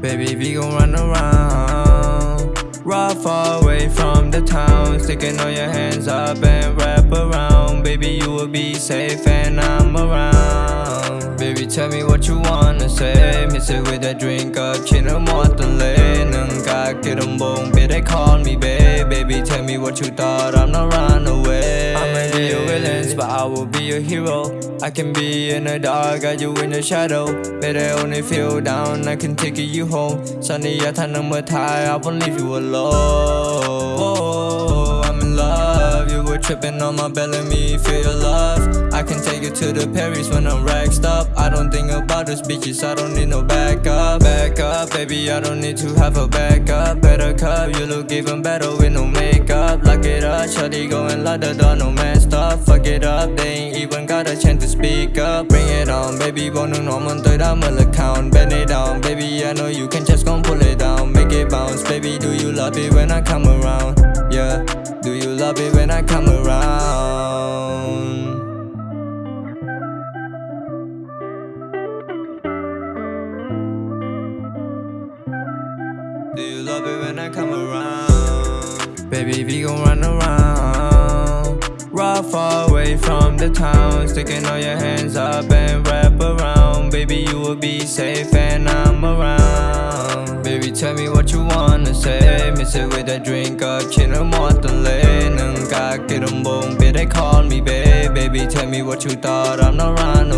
Baby, we gon' run around. Ride far away from the town. Sticking all your hands up and wrap around. Baby, you will be safe and I'm around. Baby, tell me what you wanna say. Miss it with a drink up, chin and water lane. And God get them bone, they call me babe. Baby, tell me what you thought. I'm not run away. But I will be your hero. I can be in the dark, got you in the shadow. Better only feel down, I can take you home. Sunny, I turn number tie, I won't leave you alone. Oh, I'm in love. You were tripping on my belly, me feel your love. To the Paris when I'm racked up. I don't think about those bitches, I don't need no backup. Backup, baby, I don't need to have a backup. Better cup, you look even better with no makeup. Lock it up, shawty going like the door, no messed up. Fuck it up, they ain't even got a chance to speak up. Bring it on, baby, nous nói mình tới đã mở account. Bend it down, baby, I know you can just gon' pull it down. Make it bounce, baby, do you love it when I come around? Yeah, do you love it when I come around? Do you love it when I come around? Baby, we gon' run around. Ride far away from the town. Sticking all your hands up and wrap around. Baby, you will be safe and I'm around. Baby, tell me what you wanna say. Miss it with a drink chin and water lane. And God get them bone, they call me babe. Baby, tell me what you thought. I'm not run